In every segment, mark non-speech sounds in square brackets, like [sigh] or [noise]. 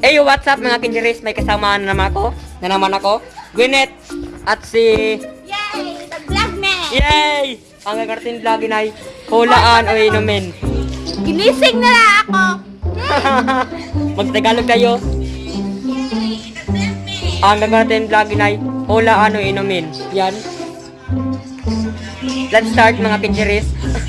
Hey, what's up mga kinjeris? May kasama na naman ako. Na naman ako. Gwyneth at si... Yay! Nag-vlog na! Yay! Ang gagartin vlogin ay hulaan o inumin. Ginising na lang ako! [laughs] Magtagalog tayo. Yay! Nag-vlog na! Ang gagartin vlogin ay hulaan o inumin. Yan. Let's start mga kinjeris. [laughs]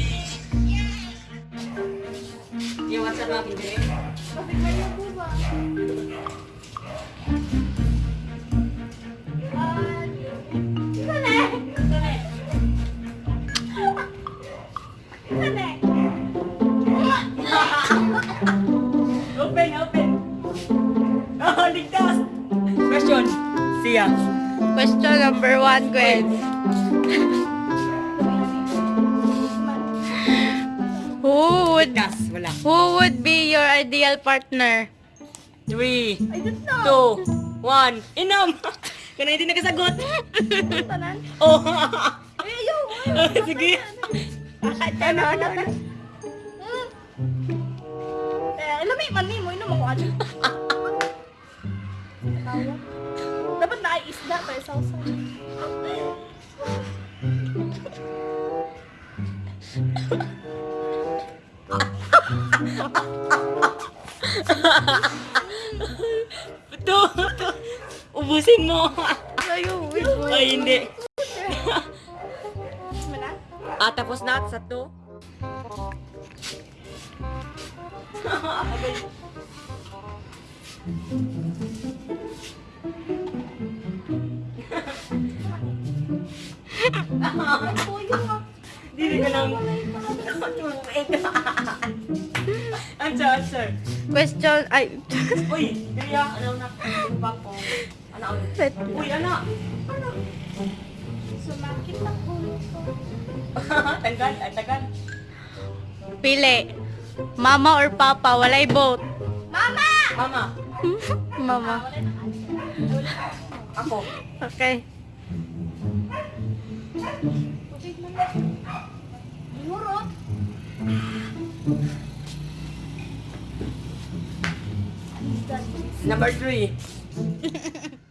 Open, open. Oh, ligtas. Question. Siya. Question number one, Gwen. Who would Ligtas. Wala. who would be your ideal partner? Three, two, one. Inom! [laughs] Kana hindi nakasagot. Tanan? [laughs] Oh. Ay, ayaw. [laughs] Sige. Ano, ano, ano? Eh, lami man ni mo, inom ako ano. Dapat na isda pa sa usan. Ito. [laughs] Ubusin mo. Ayaw. Ay, hindi. [laughs] Ah, tapos na sa to. Hindi ka lang. Answer, answer. Question, ay, [laughs] Uy, Gaya, ano na? Ano ba po? Ano? Uy, ano? Sumakit ang ulo ko. [laughs] Tanggal, ay tagal. Pili. Mama or papa, walay both. Mama! Mama, [laughs] Mama. ako. Okay. Number three. [laughs]